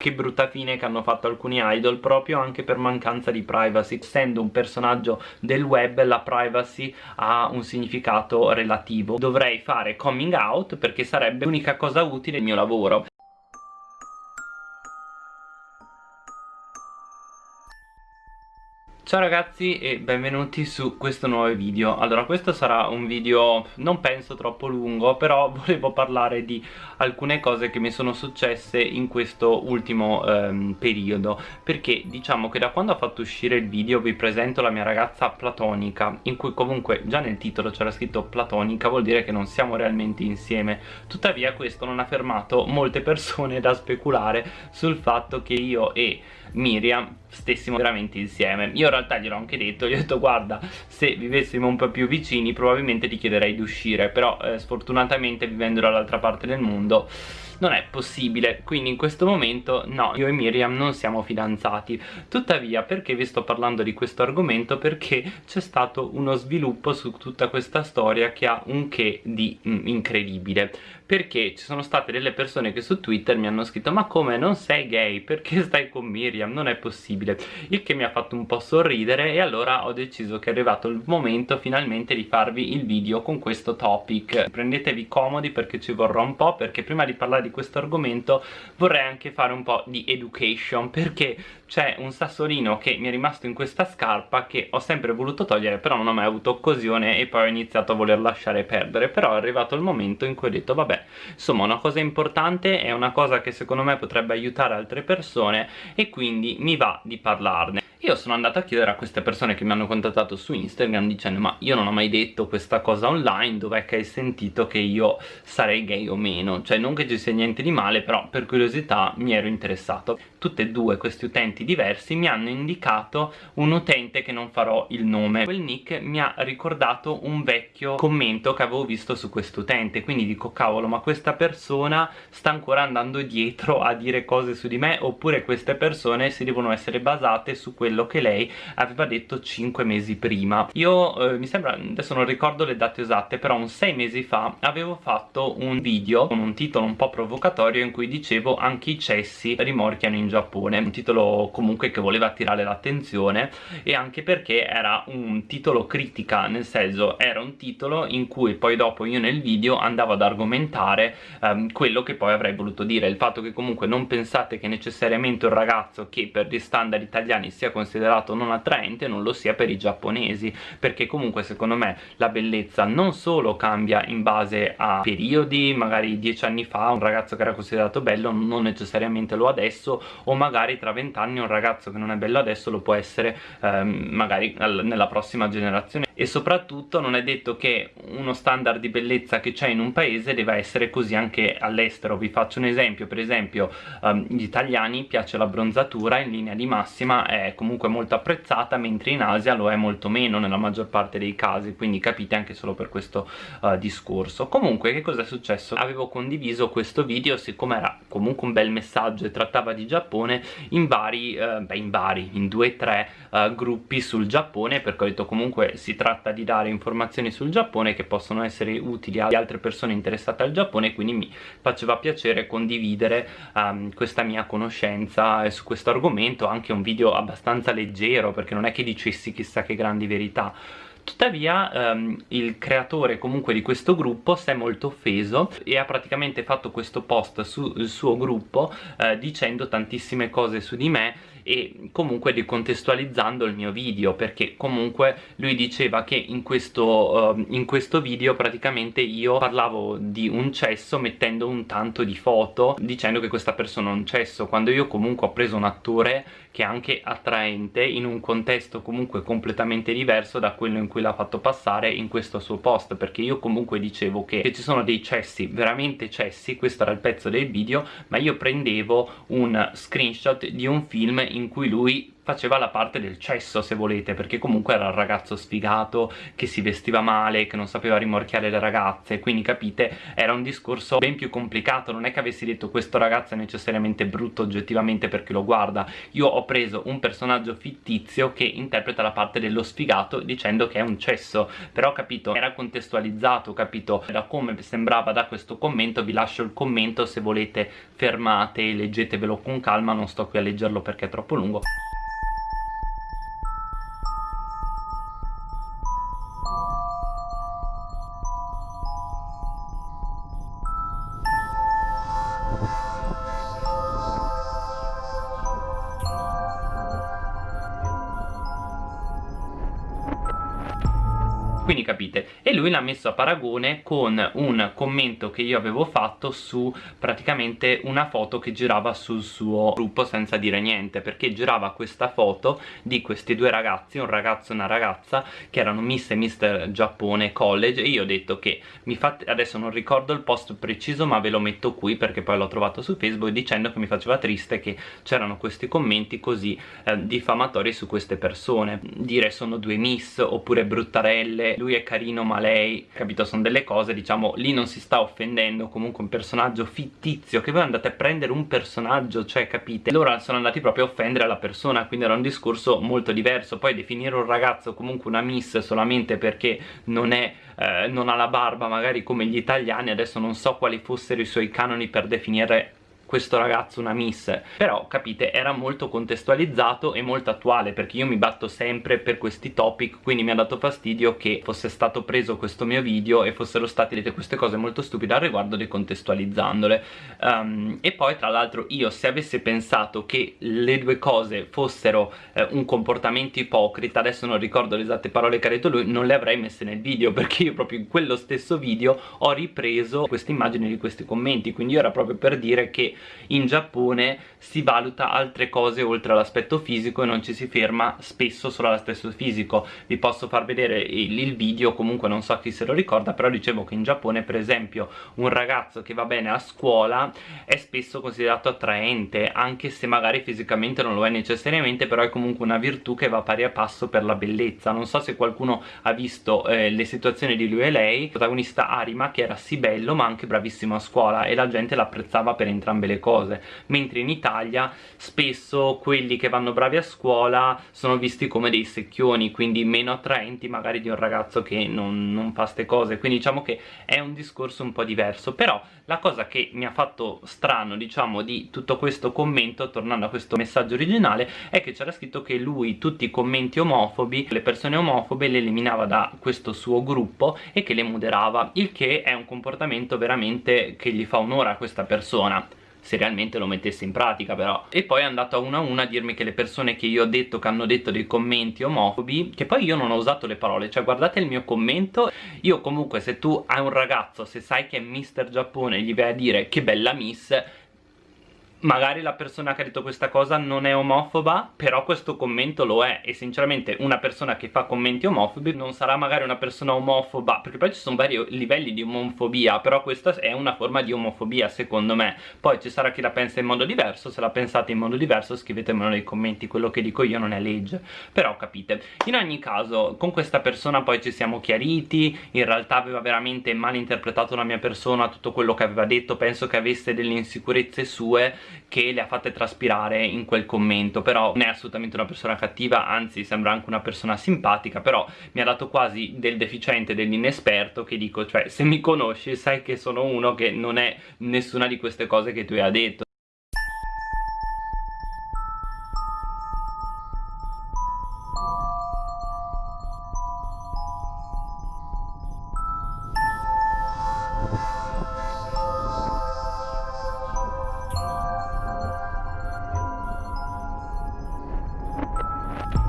che brutta fine che hanno fatto alcuni idol proprio anche per mancanza di privacy essendo un personaggio del web la privacy ha un significato relativo. Dovrei fare coming out perché sarebbe l'unica cosa utile del mio lavoro Ciao ragazzi e benvenuti su questo nuovo video. Allora questo sarà un video non penso troppo lungo Però volevo parlare di alcune cose che mi sono successe in questo ultimo ehm, periodo. Perché diciamo che da quando ho fatto uscire il video vi presento la mia ragazza platonica In cui comunque già nel titolo c'era scritto platonica Vuol dire che non siamo realmente insieme. Tuttavia questo non ha fermato molte persone da speculare sul fatto che io e Miriam stessimo veramente insieme. Io in realtà gliel'ho anche detto gli ho detto guarda se vivessimo un po' più vicini probabilmente ti chiederei di uscire però eh, sfortunatamente vivendo dall'altra parte del mondo non è possibile quindi in questo momento no io e Miriam non siamo fidanzati. Tuttavia perché vi sto parlando di questo argomento? Perché c'è stato uno sviluppo su tutta questa storia che ha un che di mm, incredibile. Perché ci sono state delle persone che su Twitter mi hanno scritto ma come? Non sei gay? Perché stai con Miriam? Non è possibile. Il che mi ha fatto un po' sorridere e allora ho deciso che è arrivato il momento finalmente di farvi il video con questo topic. Prendetevi comodi perché ci vorrà un po' perché prima di parlare di questo argomento vorrei anche fare un po' di education perché c'è un sassolino che mi è rimasto in questa scarpa che ho sempre voluto togliere però non ho mai avuto occasione e poi ho iniziato a voler lasciare perdere. Però è arrivato il momento in cui ho detto vabbè insomma una cosa importante è una cosa che secondo me potrebbe aiutare altre persone e quindi mi va di parlarne. Io sono andato a chiedere a queste persone che mi hanno contattato su Instagram dicendo ma io non ho mai detto questa cosa online dov'è che hai sentito che io sarei gay o meno? Cioè non che ci sia niente di male però per curiosità mi ero interessato. Tutte e due questi utenti diversi mi hanno indicato un utente che non farò il nome. Quel nick mi ha ricordato un vecchio commento che avevo visto su quest'utente. Quindi dico cavolo ma questa persona sta ancora andando dietro a dire cose su di me? Oppure queste persone si devono essere basate su quello che lei aveva detto 5 mesi prima? Io eh, mi sembra, adesso non ricordo le date esatte però un 6 mesi fa avevo fatto un video con un titolo un po' provocatorio in cui dicevo anche i cessi rimorchiano in Giappone un titolo comunque che voleva attirare l'attenzione e anche perché era un titolo critica nel senso era un titolo in cui poi dopo io nel video andavo ad argomentare ehm, quello che poi avrei voluto dire. Il fatto che comunque non pensate che necessariamente un ragazzo che per gli standard italiani sia considerato non attraente non lo sia per i giapponesi perché comunque secondo me la bellezza non solo cambia in base a periodi magari dieci anni fa un ragazzo che era considerato bello non necessariamente lo adesso o magari tra vent'anni un ragazzo che non è bello adesso lo può essere ehm, magari nella prossima generazione e soprattutto non è detto che uno standard di bellezza che c'è in un paese deve essere così anche all'estero vi faccio un esempio per esempio um, gli italiani piace la bronzatura in linea di massima è comunque molto apprezzata mentre in Asia lo è molto meno nella maggior parte dei casi quindi capite anche solo per questo uh, discorso comunque che cosa è successo? avevo condiviso questo video siccome era comunque un bel messaggio e trattava di Giappone in vari, uh, beh in vari, in due o tre uh, gruppi sul Giappone perché ho detto comunque si tratta tratta di dare informazioni sul Giappone che possono essere utili ad altre persone interessate al Giappone quindi mi faceva piacere condividere um, questa mia conoscenza su questo argomento anche un video abbastanza leggero perché non è che dicessi chissà che grandi verità. Tuttavia um, il creatore comunque di questo gruppo si è molto offeso e ha praticamente fatto questo post sul suo gruppo uh, dicendo tantissime cose su di me e comunque decontestualizzando il mio video perché comunque lui diceva che in questo, uh, in questo video praticamente io parlavo di un cesso mettendo un tanto di foto dicendo che questa persona è un cesso quando io comunque ho preso un attore che è anche attraente in un contesto comunque completamente diverso da quello in cui l'ha fatto passare in questo suo post perché io comunque dicevo che, che ci sono dei cessi, veramente cessi, questo era il pezzo del video ma io prendevo un screenshot di un film in cui lui faceva la parte del cesso se volete perché comunque era il ragazzo sfigato che si vestiva male che non sapeva rimorchiare le ragazze. Quindi capite era un discorso ben più complicato. Non è che avessi detto questo ragazzo è necessariamente brutto oggettivamente perché lo guarda io ho preso un personaggio fittizio che interpreta la parte dello sfigato dicendo che è un cesso. Però capito era contestualizzato capito? Da come sembrava da questo commento vi lascio il commento. Se volete fermate e leggetevelo con calma. Non sto qui a leggerlo perché è troppo lungo quindi capite? E lui l'ha messo a paragone con un commento che io avevo fatto su praticamente una foto che girava sul suo gruppo senza dire niente perché girava questa foto di questi due ragazzi un ragazzo e una ragazza che erano Miss e Mister Giappone College e io ho detto che mi fate adesso non ricordo il post preciso ma ve lo metto qui perché poi l'ho trovato su Facebook dicendo che mi faceva triste che c'erano questi commenti così eh, diffamatori su queste persone. Dire sono due Miss oppure bruttarelle lui è carino ma lei capito sono delle cose diciamo lì non si sta offendendo comunque un personaggio fittizio che voi andate a prendere un personaggio cioè capite? Loro sono andati proprio a offendere la persona quindi era un discorso molto diverso. Poi definire un ragazzo comunque una miss solamente perché non è eh, non ha la barba magari come gli italiani adesso non so quali fossero i suoi canoni per definire questo ragazzo una miss. Però capite era molto contestualizzato e molto attuale perché io mi batto sempre per questi topic quindi mi ha dato fastidio che fosse stato preso questo mio video e fossero state dette queste cose molto stupide al riguardo decontestualizzandole. Um, e poi tra l'altro io se avessi pensato che le due cose fossero eh, un comportamento ipocrita adesso non ricordo le esatte parole che ha detto lui non le avrei messe nel video perché io proprio in quello stesso video ho ripreso queste immagini di questi commenti. Quindi io era proprio per dire che in Giappone si valuta altre cose oltre all'aspetto fisico e non ci si ferma spesso solo all'aspetto fisico. Vi posso far vedere il, video comunque non so chi se lo ricorda però dicevo che in Giappone per esempio un ragazzo che va bene a scuola è spesso considerato attraente anche se magari fisicamente non lo è necessariamente però è comunque una virtù che va pari a passo per la bellezza. Non so se qualcuno ha visto eh, le situazioni di lui e lei. Protagonista Arima che era sì bello ma anche bravissimo a scuola e la gente l'apprezzava per entrambe le cose. Mentre in Italia spesso quelli che vanno bravi a scuola sono visti come dei secchioni quindi meno attraenti magari di un ragazzo che non, non fa ste cose. Quindi diciamo che è un discorso un po' diverso. Però la cosa che mi ha fatto strano diciamo di tutto questo commento tornando a questo messaggio originale è che c'era scritto che lui tutti i commenti omofobi le persone omofobe le eliminava da questo suo gruppo e che le moderava il che è un comportamento veramente che gli fa onore a questa persona se realmente lo mettesse in pratica però. E poi è andato a una a una a dirmi che le persone che io ho detto che hanno detto dei commenti omofobi che poi io non ho usato le parole. Cioè guardate il mio commento. Io comunque se tu hai un ragazzo se sai che è Mister Giappone gli vai a dire che bella miss magari la persona che ha detto questa cosa non è omofoba però questo commento lo è. E sinceramente una persona che fa commenti omofobi non sarà magari una persona omofoba perché poi ci sono vari livelli di omofobia però questa è una forma di omofobia secondo me. Poi ci sarà chi la pensa in modo diverso se la pensate in modo diverso scrivetemelo nei commenti quello che dico io non è legge. Però capite in ogni caso con questa persona poi ci siamo chiariti in realtà aveva veramente mal interpretato la mia persona tutto quello che aveva detto penso che avesse delle insicurezze sue che le ha fatte traspirare in quel commento però non è assolutamente una persona cattiva anzi sembra anche una persona simpatica però mi ha dato quasi del deficiente dell'inesperto che dico cioè se mi conosci sai che sono uno che non è nessuna di queste cose che tu hai detto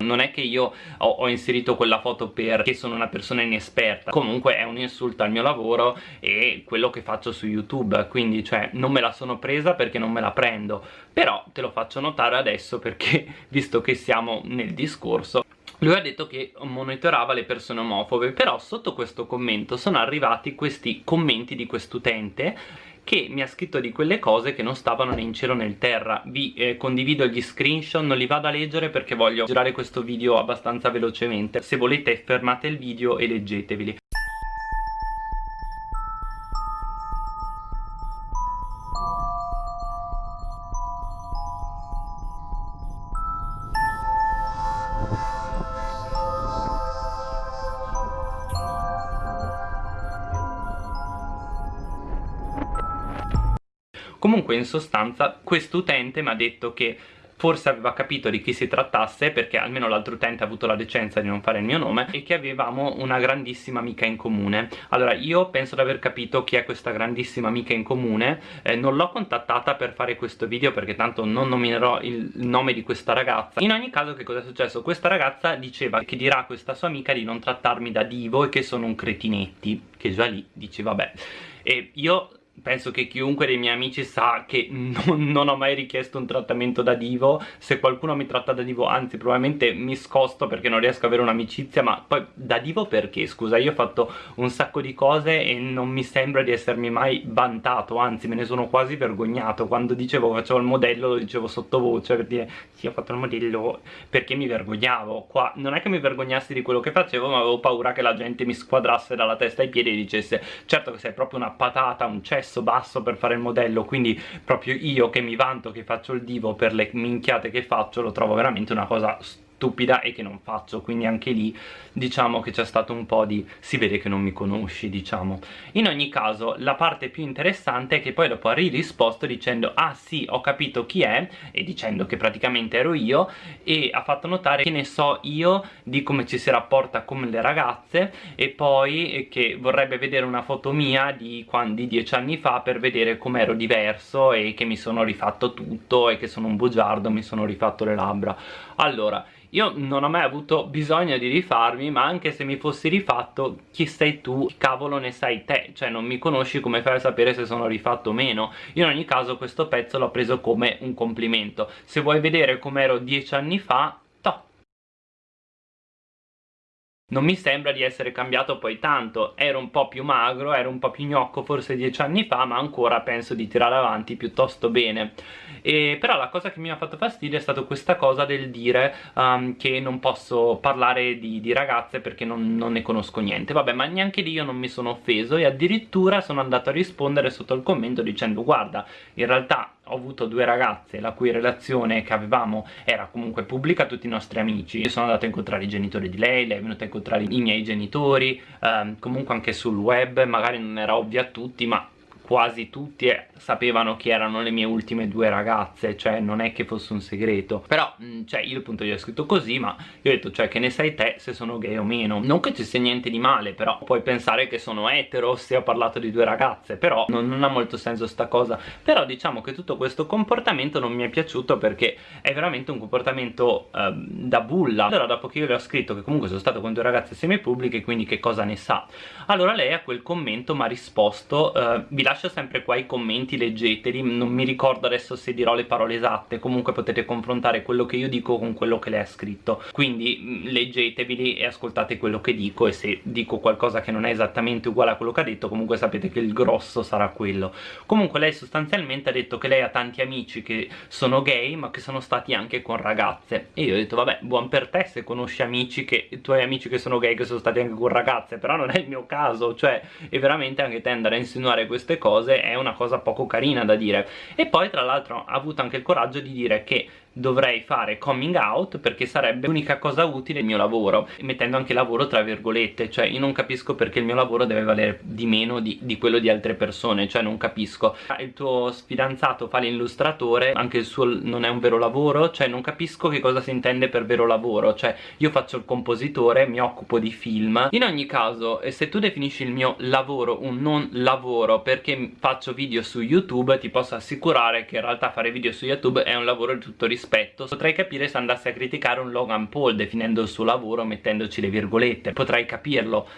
non è che io ho, ho, inserito quella foto perché sono una persona inesperta. Comunque è un insulto al mio lavoro e quello che faccio su youtube quindi cioè non me la sono presa perché non me la prendo. Però te lo faccio notare adesso perché visto che siamo nel discorso lui ha detto che monitorava le persone omofobe. Però sotto questo commento sono arrivati questi commenti di quest'utente che mi ha scritto di quelle cose che non stavano né in cielo né in terra. Vi eh, condivido gli screenshot non li vado a leggere perché voglio girare questo video abbastanza velocemente. Se volete fermate il video e leggeteveli Sostanza quest'utente mi ha detto che forse aveva capito di chi si trattasse perché almeno l'altro utente ha avuto la decenza di non fare il mio nome e che avevamo una grandissima amica in comune. Allora io penso di aver capito chi è questa grandissima amica in comune eh, non l'ho contattata per fare questo video perché tanto non nominerò il nome di questa ragazza. In ogni caso che cosa è successo? questa ragazza diceva che dirà a questa sua amica di non trattarmi da divo e che sono un cretinetti che già lì dice vabbè. E io penso che chiunque dei miei amici sa che non, non, ho mai richiesto un trattamento da divo. Se qualcuno mi tratta da divo anzi probabilmente mi scosto perché non riesco ad avere un'amicizia ma poi da divo perché? Scusa io ho fatto un sacco di cose e non mi sembra di essermi mai vantato anzi me ne sono quasi vergognato. Quando dicevo facevo il modello lo dicevo sottovoce per dire sì ho fatto il modello perché mi vergognavo. Qua non è che mi vergognassi di quello che facevo ma avevo paura che la gente mi squadrasse dalla testa ai piedi e dicesse certo che sei proprio una patata un cesso cesso basso per fare il modello quindi proprio io che mi vanto che faccio il divo per le minchiate che faccio lo trovo veramente una cosa stupida stupida e che non faccio. Quindi anche lì diciamo che c'è stato un po' di si vede che non mi conosci diciamo. In ogni caso la parte più interessante è che poi dopo ha risposto dicendo ah sì ho capito chi è e dicendo che praticamente ero io e ha fatto notare che ne so io di come ci si rapporta con le ragazze e poi che vorrebbe vedere una foto mia di, quando, dieci anni fa per vedere com'ero diverso e che mi sono rifatto tutto e che sono un bugiardo mi sono rifatto le labbra allora io non ho mai avuto bisogno di rifarmi ma anche se mi fossi rifatto chi sei tu, chi cavolo ne sai te? Cioè non mi conosci come fai a sapere se sono rifatto o meno? Io in ogni caso questo pezzo l'ho preso come un complimento. Se vuoi vedere com'ero dieci anni fa non mi sembra di essere cambiato poi tanto. Ero un po' più magro, ero un po' più gnocco forse dieci anni fa ma ancora penso di tirare avanti piuttosto bene. E, però la cosa che mi ha fatto fastidio è stata questa cosa del dire um, che non posso parlare di, di ragazze perché non, non, ne conosco niente. Vabbè ma neanche lì io non mi sono offeso e addirittura sono andato a rispondere sotto il commento dicendo guarda in realtà ho avuto due ragazze la cui relazione che avevamo era comunque pubblica a tutti i nostri amici. Io sono andato a incontrare i genitori di lei, lei è venuta a incontrare i miei genitori ehm, comunque anche sul web magari non era ovvio a tutti ma quasi tutti sapevano chi erano le mie ultime due ragazze cioè non è che fosse un segreto. Però mm, cioè io appunto gli ho scritto così ma io ho detto cioè che ne sai te se sono gay o meno. Non che ci sia niente di male però puoi pensare che sono etero se ho parlato di due ragazze però non, non ha molto senso sta cosa. Però diciamo che tutto questo comportamento non mi è piaciuto perché è veramente un comportamento eh, da bulla. Allora dopo che io le ho scritto che comunque sono stato con due ragazze semipubbliche quindi che cosa ne sa? Allora lei a quel commento mi ha risposto eh, vi lascio lascio sempre qua i commenti, leggeteli, non mi ricordo adesso se dirò le parole esatte, comunque potete confrontare quello che io dico con quello che lei ha scritto, quindi mm, leggeteveli e ascoltate quello che dico e se dico qualcosa che non è esattamente uguale a quello che ha detto comunque sapete che il grosso sarà quello. Comunque lei sostanzialmente ha detto che lei ha tanti amici che sono gay ma che sono stati anche con ragazze. E io ho detto vabbè buon per te se conosci amici che, tuoi amici che sono gay che sono stati anche con ragazze però non è il mio caso, cioè e veramente anche te andare a insinuare queste cose cose è una cosa poco carina da dire. E poi tra l'altro ha avuto anche il coraggio di dire che dovrei fare coming out perché sarebbe l'unica cosa utile il mio lavoro mettendo anche lavoro tra virgolette cioè io non capisco perché il mio lavoro deve valere di meno di, di quello di altre persone cioè non capisco. Il tuo fidanzato fa l'illustratore anche il suo non è un vero lavoro cioè non capisco che cosa si intende per vero lavoro cioè io faccio il compositore mi occupo di film. In ogni caso se tu definisci il mio lavoro un non lavoro perché faccio video su youtube ti posso assicurare che in realtà fare video su youtube è un lavoro di tutto rispetto rispetto potrei capire se andassi a criticare un Logan Paul definendo il suo lavoro mettendoci le virgolette. Potrei capirlo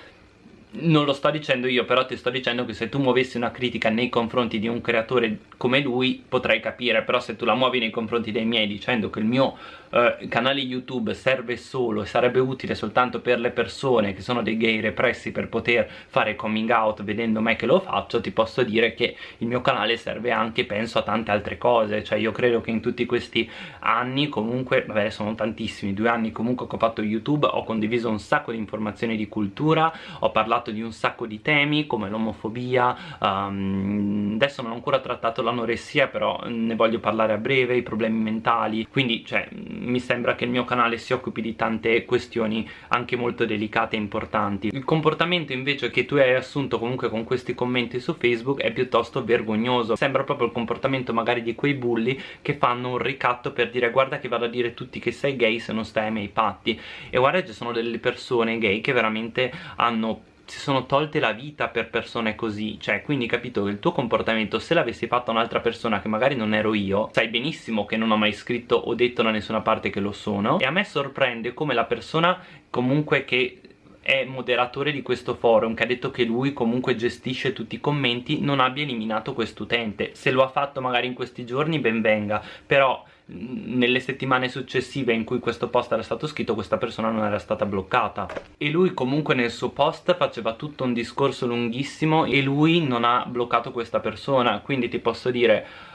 non lo sto dicendo io però ti sto dicendo che se tu muovessi una critica nei confronti di un creatore come lui potrei capire però se tu la muovi nei confronti dei miei dicendo che il mio eh, canale YouTube serve solo e sarebbe utile soltanto per le persone che sono dei gay repressi per poter fare coming out vedendo me che lo faccio ti posso dire che il mio canale serve anche penso a tante altre cose. Cioè io credo che in tutti questi anni comunque vabbè sono tantissimi due anni comunque che ho fatto YouTube ho condiviso un sacco di informazioni di cultura ho parlato di un sacco di temi come l'omofobia um, adesso non ho ancora trattato l'anoressia però ne voglio parlare a breve i problemi mentali. Quindi cioè mi sembra che il mio canale si occupi di tante questioni anche molto delicate e importanti. Il comportamento invece che tu hai assunto comunque con questi commenti su Facebook è piuttosto vergognoso. Sembra proprio il comportamento magari di quei bulli che fanno un ricatto per dire guarda che vado a dire tutti che sei gay se non stai ai miei patti e guarda ci sono delle persone gay che veramente hanno si sono tolte la vita per persone così cioè quindi capito che il tuo comportamento se l'avessi fatto un'altra persona che magari non ero io sai benissimo che non ho mai scritto o detto da nessuna parte che lo sono e a me sorprende come la persona comunque che è moderatore di questo forum che ha detto che lui comunque gestisce tutti i commenti non abbia eliminato quest'utente se lo ha fatto magari in questi giorni ben venga però nelle settimane successive in cui questo post era stato scritto questa persona non era stata bloccata. E lui comunque nel suo post faceva tutto un discorso lunghissimo e lui non ha bloccato questa persona. Quindi ti posso dire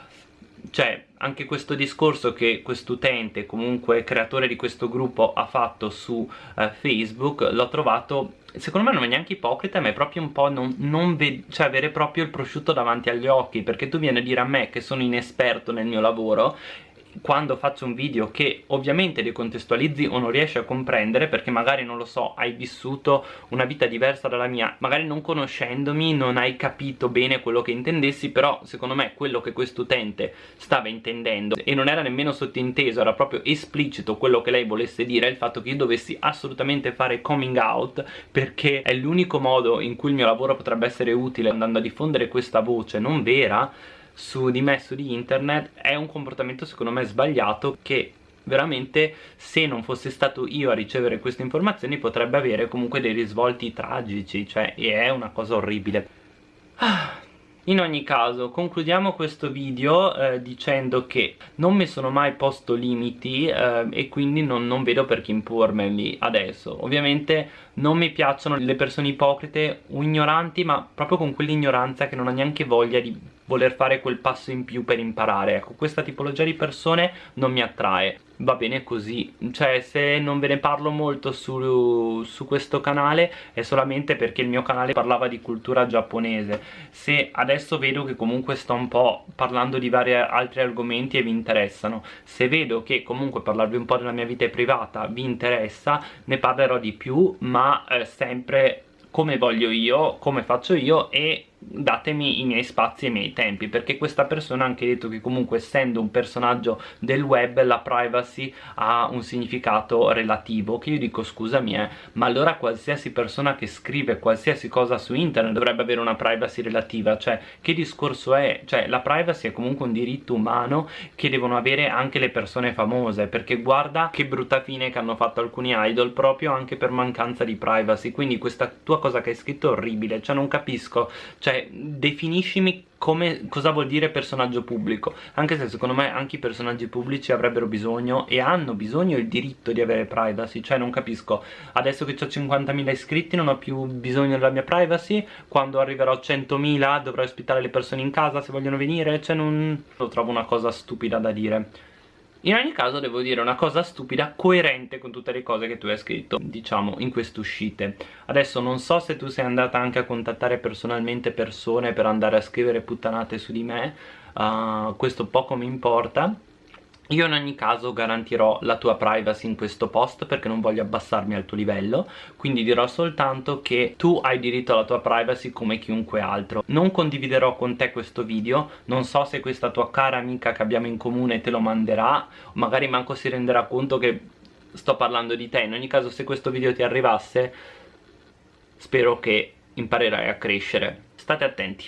cioè anche questo discorso che quest'utente comunque creatore di questo gruppo ha fatto su eh, Facebook l'ho trovato secondo me non è neanche ipocrita ma è proprio un po' non, non cioè avere proprio il prosciutto davanti agli occhi perché tu vieni a dire a me che sono inesperto nel mio lavoro quando faccio un video che ovviamente decontestualizzi o non riesci a comprendere perché magari non lo so hai vissuto una vita diversa dalla mia magari non conoscendomi non hai capito bene quello che intendessi però secondo me quello che quest'utente stava intendendo e non era nemmeno sottinteso era proprio esplicito quello che lei volesse dire il fatto che io dovessi assolutamente fare coming out perché è l'unico modo in cui il mio lavoro potrebbe essere utile andando a diffondere questa voce non vera su di me, su di internet è un comportamento secondo me sbagliato che veramente se non fosse stato io a ricevere queste informazioni potrebbe avere comunque dei risvolti tragici cioè è una cosa orribile. Ah, in ogni caso concludiamo questo video eh, dicendo che non mi sono mai posto limiti eh, e quindi non, non vedo perché impormeli adesso. Ovviamente non mi piacciono le persone ipocrite o ignoranti ma proprio con quell'ignoranza che non ha neanche voglia di voler fare quel passo in più per imparare. Ecco questa tipologia di persone non mi attrae. Va bene così. Cioè se non ve ne parlo molto su, su, questo canale è solamente perché il mio canale parlava di cultura giapponese. Se adesso vedo che comunque sto un po' parlando di vari altri argomenti e vi interessano se vedo che comunque parlarvi un po' della mia vita privata vi interessa ne parlerò di più ma eh, sempre come voglio io, come faccio io e datemi i miei spazi e i miei tempi perché questa persona ha anche detto che comunque essendo un personaggio del web la privacy ha un significato relativo che io dico scusami eh ma allora qualsiasi persona che scrive qualsiasi cosa su internet dovrebbe avere una privacy relativa. Cioè che discorso è? cioè la privacy è comunque un diritto umano che devono avere anche le persone famose perché guarda che brutta fine che hanno fatto alcuni idol proprio anche per mancanza di privacy. Quindi questa tua cosa che hai scritto è orribile cioè non capisco. cioè cioè definiscimi come, cosa vuol dire personaggio pubblico. Anche se secondo me anche i personaggi pubblici avrebbero bisogno e hanno bisogno il diritto di avere privacy. Cioè non capisco. Adesso che ho 50.000 iscritti non ho più bisogno della mia privacy. Quando arriverò a 100.000 dovrò ospitare le persone in casa se vogliono venire. Cioè non lo trovo una cosa stupida da dire in ogni caso devo dire una cosa stupida coerente con tutte le cose che tu hai scritto diciamo in queste uscite. Adesso non so se tu sei andata anche a contattare personalmente persone per andare a scrivere puttanate su di me uh, questo poco mi importa io in ogni caso garantirò la tua privacy in questo post perché non voglio abbassarmi al tuo livello quindi dirò soltanto che tu hai diritto alla tua privacy come chiunque altro. Non condividerò con te questo video non so se questa tua cara amica che abbiamo in comune te lo manderà magari manco si renderà conto che sto parlando di te. In ogni caso se questo video ti arrivasse spero che imparerai a crescere. State attenti